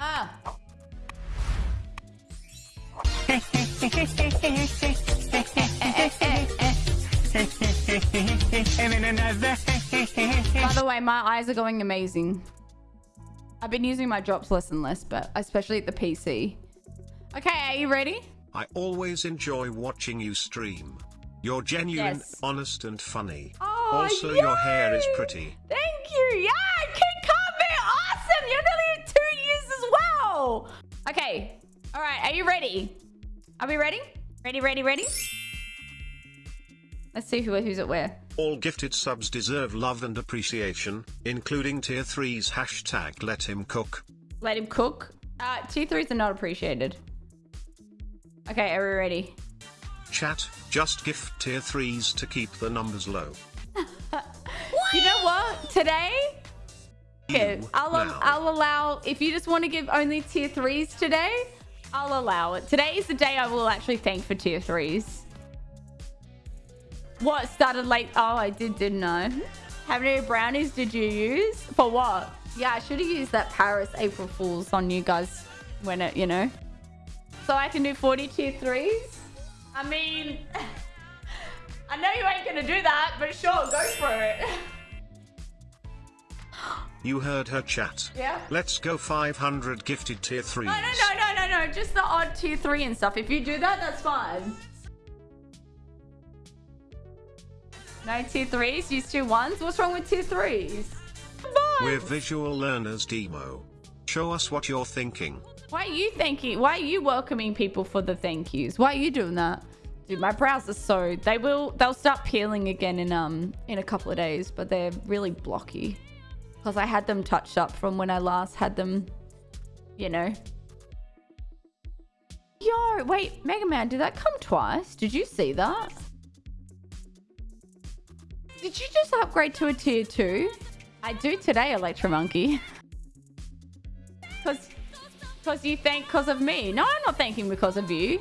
Ah. By the way, my eyes are going amazing. I've been using my drops less and less, but especially at the PC. Okay, are you ready? I always enjoy watching you stream. You're genuine, Yes. honest, and funny. Oh, also, your hair is pretty. Thank Okay. All right. Are you ready? Are we ready? Ready, ready, ready? Let's see who who's at where. All gifted subs deserve love and appreciation, including tier 3's hashtag let him cook. Let him cook. Uh, tier 3s are not appreciated. Okay, are we ready? Chat, just gift tier 3's to keep the numbers low. You know what? Today, okay, I'll now. I'll allow if you just want to give only tier threes today, I'll allow it. Today is the day I will actually thank for tier threes. What started late? Oh, I did, didn't I? How many brownies did you use? For what? Yeah, I should have used that Paris April Fools on you guys when it, you know. So I can do 40 tier threes? I mean, I know you ain't gonna do that, but sure, go for it. You heard her chat. Yeah. Let's go 500 gifted tier 3's. No, no, no, no, no, no. Just the odd tier three and stuff. If you do that, that's fine. No tier threes. Use tier ones. What's wrong with tier threes? Come on. We're visual learners, Demo. Show us what you're thinking. Why are you thanking? Why are you welcoming people for the thank yous? Why are you doing that? Dude, my brows are so they will they'll start peeling again in um in a couple of days, but they're really blocky because I had them touched up from when I last had them. You know. Yo, wait, Mega Man, did that come twice? Did you see that? Did you just upgrade to a tier two? I do today, Electro Monkey. Cause, you thank cause of me. No, I'm not thanking because of you.